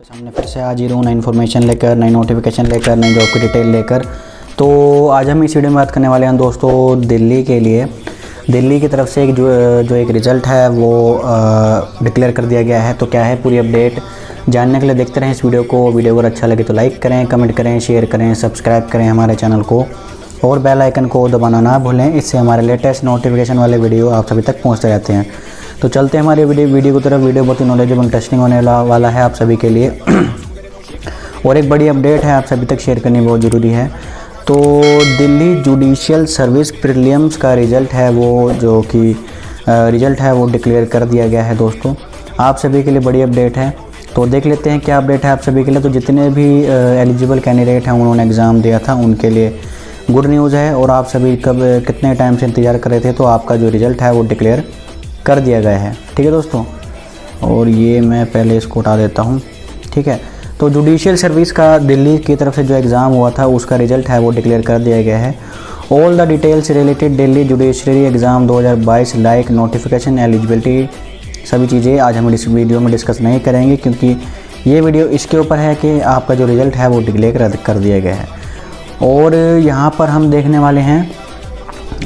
सामने फिर से आज ही हूँ नई इन्फॉर्मेशन लेकर, नई नोटिफिकेशन लेकर, नई जॉब की डिटेल लेकर। तो आज हम इस वीडियो में बात करने वाले हैं दोस्तों दिल्ली के लिए। दिल्ली की तरफ़ से एक जो जो एक रिज़ल्ट है, वो डिक्लेयर कर दिया गया है। तो क्या है पूरी अपडेट जानने के लिए देखते रहें इस वीडियो को। वीडियो अगर अच्छा लगे तो लाइक करें कमेंट करें शेयर करें सब्सक्राइब करें हमारे चैनल को। और बेल आइकन को दबाना ना भूलें, इससे हमारे लेटेस्ट नोटिफिकेशन वाले वीडियो आप सभी तक पहुँचते रहते हैं। तो चलते हैं हमारे वीडियो वीडियो की तरफ़। वीडियो बहुत ही नॉलेजेबल इंटरेस्टिंग होने वाला है आप सभी के लिए। और एक बड़ी अपडेट है आप सभी तक शेयर करनी बहुत ज़रूरी है। तो दिल्ली जुडिशियल सर्विस प्रीलियम्स का रिज़ल्ट है वो, जो कि रिज़ल्ट है वो डिक्लेयर कर दिया गया है दोस्तों। आप सभी के लिए बड़ी अपडेट है। तो देख लेते हैं क्या अपडेट है आप सभी के लिए। तो जितने भी एलिजिबल कैंडिडेट हैं, उन्होंने एग्ज़ाम दिया था, उनके लिए गुड न्यूज़ है। और आप सभी कब, कितने टाइम से इंतज़ार कर रहे थे तो आपका जो रिज़ल्ट है वो डिक्लेयर कर दिया गया है। ठीक है दोस्तों? और ये मैं पहले इसको उठा देता हूँ। ठीक है? तो जुडिशियल सर्विस का दिल्ली की तरफ़ से जो एग्ज़ाम हुआ था, उसका रिज़ल्ट है वो डिक्लेयर कर दिया गया है। All the details related Delhi judiciary exam 2022 like notification eligibility सभी चीज़ें आज हम इस वीडियो में डिस्कस नहीं करेंगे क्योंकि ये वीडियो इसके ऊपर है कि आपका जो रिज़ल्ट है वो डिक्लेयर कर दिया गया है। और यहाँ पर हम देखने वाले हैं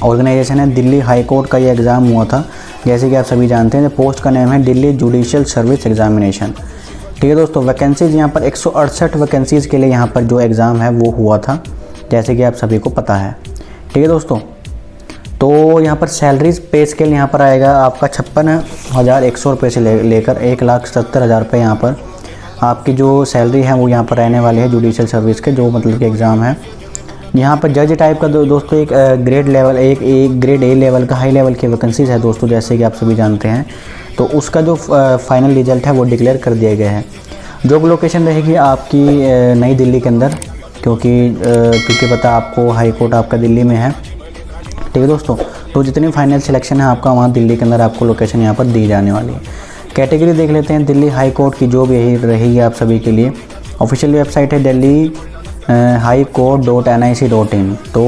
ऑर्गेनाइजेशन है, दिल्ली हाई कोर्ट का ये एग्ज़ाम हुआ था। जैसे कि आप सभी जानते हैं पोस्ट का नाम है दिल्ली जुडिशियल सर्विस एग्जामिनेशन ठीक है दोस्तों वैकेंसीज़ यहाँ पर एक सौ अड़सठ वैकेंसीज़ के लिए यहाँ पर जो एग्ज़ाम है, वो हुआ था, जैसे कि आप सभी को पता है। ठीक है दोस्तों तो यहाँ पर सैलरीज पे स्केल यहाँ पर आएगा, आपका छप्पन हज़ार एक सौ रुपये से ले, लेकर एक लाख सत्तर हज़ार रुपये यहाँ पर। आपकी जो सैलरी है, वो यहाँ पर रहने वाली है जुडिशल सर्विस के, जो मतलब कि एग्ज़ाम है यहाँ पर जज टाइप का दो, दोस्तों एक ग्रेड लेवल एक एक ग्रेड ए लेवल का हाई लेवल की वैकेंसीज़ है दोस्तों जैसे कि आप सभी जानते हैं। तो उसका जो फाइनल रिज़ल्ट है वो डिक्लेयर कर दिया गया है। जॉब लोकेशन रहेगी आपकी नई दिल्ली के अंदर क्योंकि क्योंकि पता आपको हाई कोर्ट आपका दिल्ली में है। ठीक है दोस्तों तो जितनी फाइनल सिलेक्शन है आपका वहाँ दिल्ली के अंदर आपको लोकेशन यहाँ पर दी जाने वाली है। कैटेगरी देख लेते हैं दिल्ली हाई कोर्ट की जॉब यही रहेगी आप सभी के लिए। ऑफिशियल वेबसाइट है Delhi high court dot N I C dot in. तो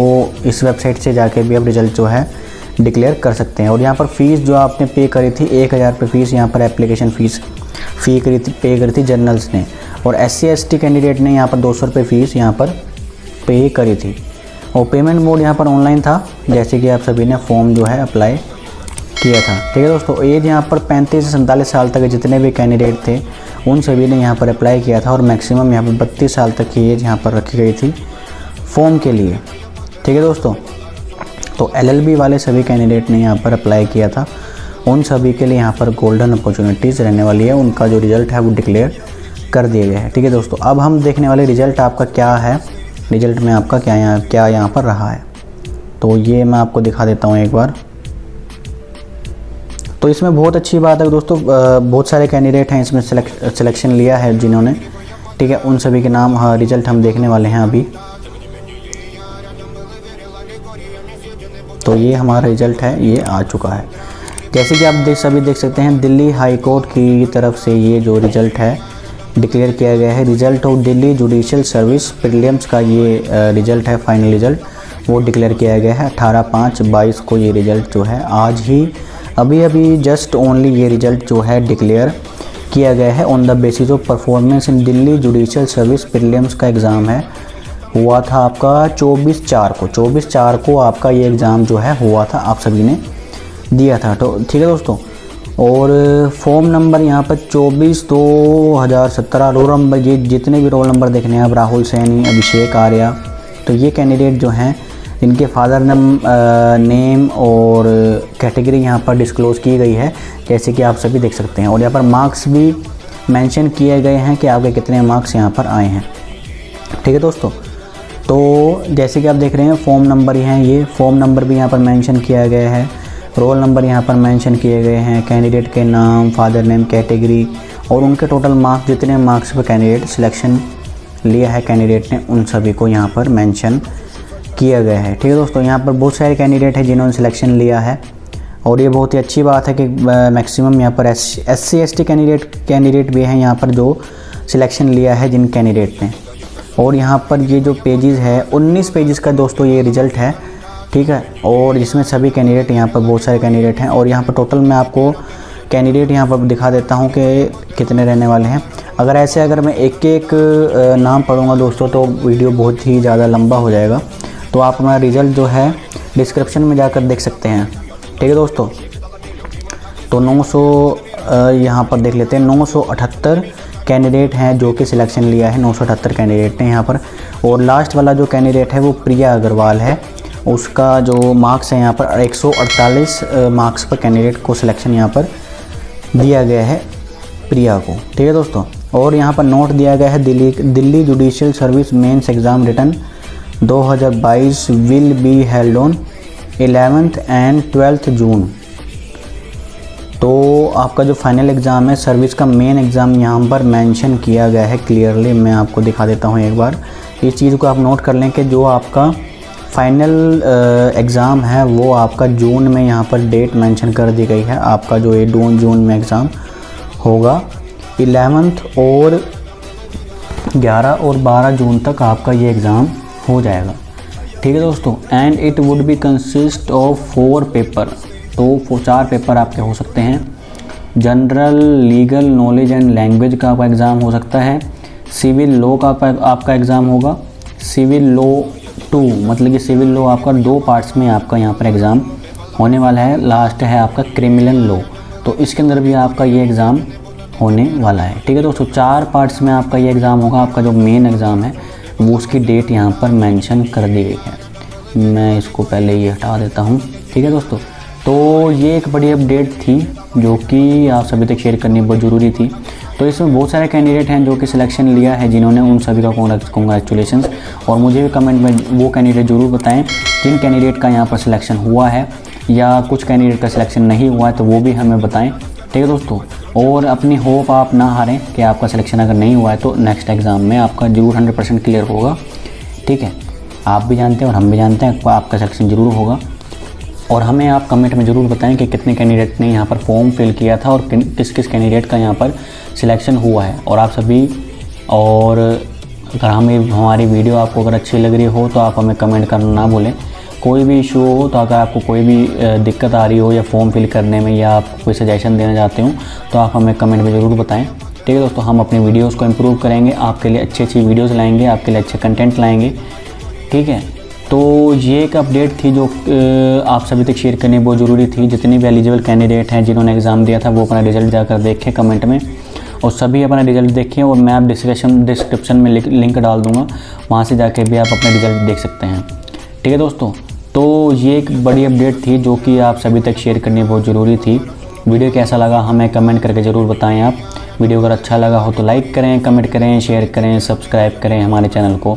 इस वेबसाइट से जाके भी आप रिज़ल्ट जो है डिक्लेयर कर सकते हैं। और यहाँ पर फ़ीस जो आपने पे करी थी, एक हज़ार रुपये फ़ीस, यहाँ पर एप्लीकेशन फ़ीस फ़ी करी थी, पे करी थी जर्नल्स ने। और एस सी कैंडिडेट ने यहाँ पर दो सौ रुपये फ़ीस यहाँ पर पे करी थी। और पेमेंट मोड यहाँ पर ऑनलाइन था, जैसे कि आप सभी ने फॉर्म जो है अप्लाई किया था। ठीक है दोस्तों एज यहाँ पर पैंतीस से सैंतालीस साल तक जितने भी कैंडिडेट थे, उन सभी ने यहाँ पर अप्लाई किया था और मैक्सिमम यहाँ पर बत्तीस साल तक की एज यहाँ पर रखी गई थी फॉर्म के लिए। ठीक है दोस्तों तो एलएलबी वाले सभी कैंडिडेट ने यहाँ पर अप्लाई किया था। उन सभी के लिए यहाँ पर गोल्डन अपॉर्चुनिटीज़ रहने वाली है। उनका जो रिज़ल्ट है वो डिक्लेयर कर दिया गया है। ठीक है दोस्तों, अब हम देखने वाले रिज़ल्ट आपका क्या है। रिज़ल्ट में आपका क्या यहाँ क्या यहाँ पर रहा है। तो ये मैं आपको दिखा देता हूँ एक बार। तो इसमें बहुत अच्छी बात है दोस्तों बहुत सारे कैंडिडेट हैं इसमें सिलेक्शन लिया है जिन्होंने। ठीक है, उन सभी के नाम हाँ रिज़ल्ट हम देखने वाले हैं अभी। तो ये हमारा रिज़ल्ट है, ये आ चुका है। जैसे कि आप देख, सभी देख सकते हैं, दिल्ली हाई कोर्ट की तरफ़ से ये जो रिज़ल्ट है डिक्लेयर किया गया है। Result of Delhi judicial service prelims का ये रिज़ल्ट है फाइनल रिज़ल्ट वो डिक्लेयर किया गया है। अठारह पाँच बाईस को ये रिज़ल्ट जो है, आज ही अभी अभी जस्ट ओनली ये रिज़ल्ट जो है डिक्लेयर किया गया है on the basis of performance in Delhi judicial service prelims का एग्ज़ाम है। हुआ था आपका 24 चार को। 24 चार को आपका ये एग्ज़ाम जो है हुआ था, आप सभी ने दिया था। तो ठीक है दोस्तों? और फॉर्म नंबर यहाँ पर चौबीस दो हज़ार सत्रह रोल नंबर ये जितने भी रोल नंबर देखने हैं आप राहुल सैनी, अभिषेक आर्या तो ये कैंडिडेट जो हैं इनके फादर नम नेम और कैटेगरी यहाँ पर डिस्क्लोज़ की गई है, जैसे कि आप सभी देख सकते हैं। और यहाँ पर मार्क्स भी मेंशन किए गए हैं कि आपके कितने मार्क्स यहाँ पर आए हैं। ठीक है दोस्तों? तो जैसे कि आप देख रहे हैं, फॉर्म नंबर ही ये। फॉर्म नंबर भी यहाँ पर मेंशन किया गया है। रोल नंबर यहाँ पर मेंशन किए गए हैं, कैंडिडेट के नाम, फादर नेम, कैटेगरी और उनके टोटल मार्क्स, जितने मार्क्स पर कैंडिडेट सिलेक्शन लिया है कैंडिडेट ने, उन सभी को यहाँ पर मेंशन किया गया है। ठीक है दोस्तों, यहाँ पर बहुत सारे कैंडिडेट हैं जिन्होंने सिलेक्शन लिया है। और ये बहुत ही अच्छी बात है कि मैक्सिमम यहाँ पर S C S T candidate candidate भी हैं। यहाँ पर जो सिलेक्शन लिया है जिन कैंडिडेट ने। और यहाँ पर ये जो पेजेस है 19 पेजेस का दोस्तों ये रिज़ल्ट है। ठीक है, और जिसमें सभी कैंडिडेट यहाँ पर बहुत सारे कैंडिडेट हैं। और यहाँ पर टोटल मैं आपको कैंडिडेट यहाँ पर दिखा देता हूँ कि कितने रहने वाले हैं। अगर ऐसे अगर मैं एक एक नाम पढ़ूँगा दोस्तों तो वीडियो बहुत ही ज़्यादा लंबा हो जाएगा। तो आप हमारा रिज़ल्ट जो है डिस्क्रिप्शन में जाकर देख सकते हैं। ठीक है दोस्तों? तो 900 यहाँ पर देख लेते हैं। नौ सौ अठहत्तर कैंडिडेट हैं जो कि सिलेक्शन लिया है। नौ सौ अठहत्तर कैंडिडेट ने यहाँ पर। और लास्ट वाला जो कैंडिडेट है, वो प्रिया अग्रवाल है। उसका जो मार्क्स है यहाँ पर 148 मार्क्स पर कैंडिडेट को सिलेक्शन यहाँ पर दिया गया है प्रिया को। ठीक है दोस्तों? और यहाँ पर नोट दिया गया है, Delhi Delhi judicial service mains exam written 2022 will be held on eleventh and twelfth June. तो आपका जो फाइनल एग्ज़ाम है, सर्विस का मेन एग्ज़ाम यहाँ पर मेंशन किया गया है क्लियरली। मैं आपको दिखा देता हूँ एक बार। इस चीज़ को आप नोट कर लें कि जो आपका फाइनल एग्ज़ाम है, वो आपका जून में यहाँ पर डेट मेंशन कर दी गई है। आपका जो ये जून जून में एग्ज़ाम होगा, इलेवेंथ और 11 और 12 जून तक आपका ये एग्ज़ाम हो जाएगा। ठीक है दोस्तों and it would be consist of four paper तो चार पेपर आपके हो सकते हैं। General legal knowledge and language का आपका एग्ज़ाम हो सकता है। सिविल लॉ का आपका एग्ज़ाम होगा। सिविल लॉ टू मतलब कि सिविल लॉ आपका दो पार्ट्स में आपका यहाँ पर एग्ज़ाम होने वाला है। लास्ट है आपका क्रिमिनल लॉ तो इसके अंदर भी आपका ये एग्ज़ाम होने वाला है। ठीक है दोस्तों, चार पार्ट्स में आपका ये एग्ज़ाम होगा, आपका जो मेन एग्ज़ाम है वो उसकी डेट यहाँ पर मेंशन कर दी गई है। मैं इसको पहले ये हटा देता हूँ। ठीक है दोस्तों? तो ये एक बड़ी अपडेट थी जो कि आप सभी तक शेयर करनी बहुत ज़रूरी थी। तो इसमें बहुत सारे कैंडिडेट हैं जो कि सिलेक्शन लिया है, जिन्होंने उन सभी का कॉन्ग्रेचुलेशन और मुझे भी कमेंट में वो कैंडिडेट ज़रूर बताएँ जिन कैंडिडेट का यहाँ पर सिलेक्शन हुआ है, या कुछ कैंडिडेट का सिलेक्शन नहीं हुआ है तो वो भी हमें बताएँ। ठीक है दोस्तों? और अपनी होप आप ना हारें कि आपका सिलेक्शन अगर नहीं हुआ है तो नेक्स्ट एग्ज़ाम में आपका ज़रूर हंड्रेड परसेंट क्लियर होगा। ठीक है? आप भी जानते हैं और हम भी जानते हैं, आपका सिलेक्शन ज़रूर होगा। और हमें आप कमेंट में ज़रूर बताएँ कि कितने कैंडिडेट ने यहाँ पर फॉर्म फिल किया था और किस किस कैंडिडेट का यहाँ पर सिलेक्शन हुआ है। और आप सभी, और अगर हमें, हमारी वीडियो आपको अगर अच्छी लग रही हो तो आप हमें कमेंट करना ना भूलें। कोई भी इशू हो तो अगर आपको कोई भी दिक्कत आ रही हो या फॉर्म फिल करने में या आप कोई सजेशन देना चाहते हो तो आप हमें कमेंट में ज़रूर बताएँ। ठीक है दोस्तों, हम अपने वीडियोज़ को इम्प्रूव करेंगे, आपके लिए अच्छी अच्छी वीडियोज़ लाएँगे, आपके लिए अच्छे कंटेंट लाएँगे। ठीक है? तो ये एक अपडेट थी जो आप सभी तक शेयर करनी बहुत ज़रूरी थी। जितने भी एलिजिबल कैंडिडेट हैं, जिन्होंने एग्ज़ाम दिया था, वो अपना रिज़ल्ट जाकर देखें कमेंट में। और सभी अपना रिज़ल्ट देखें और मैं आप डिस्क्रिप्शन डिस्क्रिप्शन में लिंक डाल दूँगा। वहाँ से जाके भी आप अपना रिज़ल्ट देख सकते हैं। ठीक है दोस्तों तो ये एक बड़ी अपडेट थी जो कि आप सभी तक शेयर करनी बहुत ज़रूरी थी। वीडियो कैसा लगा हमें कमेंट करके ज़रूर बताएँ आप। वीडियो अगर अच्छा लगा हो तो लाइक करें, कमेंट करें, शेयर करें, सब्सक्राइब करें हमारे चैनल को।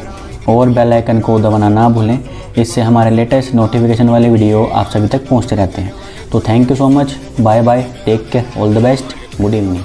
और बेल आइकन को दबाना ना भूलें, इससे हमारे लेटेस्ट नोटिफिकेशन वाले वीडियो आप सभी तक पहुँचते रहते हैं। तो thank you so much bye bye take care all the best good evening